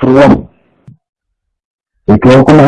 estudiar. Y creo que me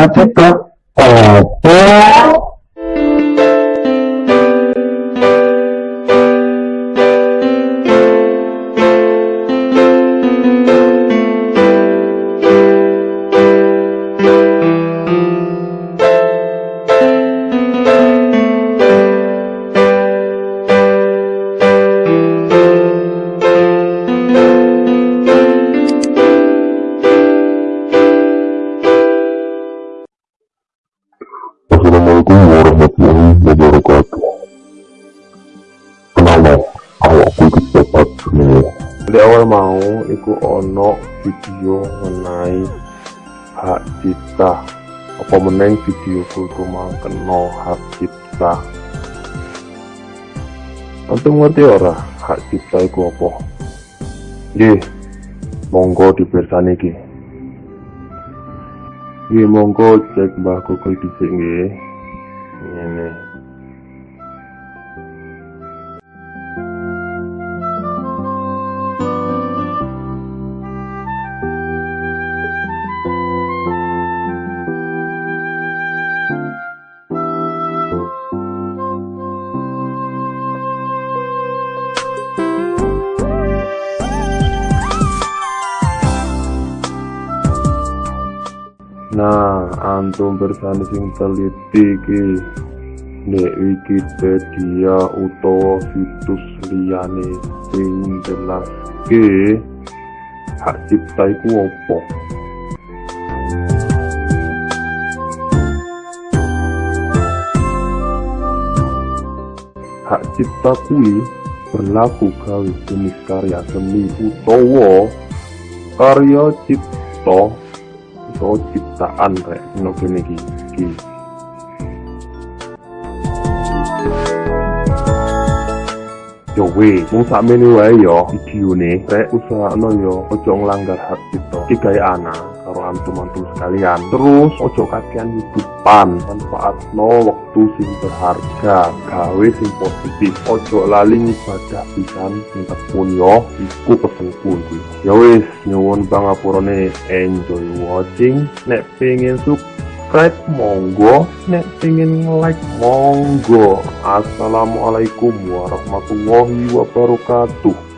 iki cepat semua. Di awal mau iku ono video mengenai hak cipta apa meneng video kultu kena hak cipta Antum ngerti ora hak cipta iku apa? Nggih, monggo dipirsani iki. Nggih, monggo cek Mbah Google dhisik nggih. Ngene. Nah, antum bersani sing teliti iki nek Wikipedia utawa situs liyane sing jelaske hak cipta iku apa? Hak cipta kuwi berlaku gawe jenis karya seni utawa karya cipta Soal ciptaan kayak nopo niki. Gitu. Iki Yo weh, mung sakmene wae yo videone rek usahakno yo ojo nglanggar hak cipta. Iki gawe ana karo antum-antum sekalian. Terus ojo kakean hidupan manfaatno waktu sing berharga. Gawe sing positif. Ojo lali ibadah pisan sing tekun yo iku pesenku kuwi ya wis nyuwun pangapurane enjoy watching. Nek pengen subscribe. Monggo. Nek pengen like monggo. Assalamualaikum warahmatullahi wabarakatuh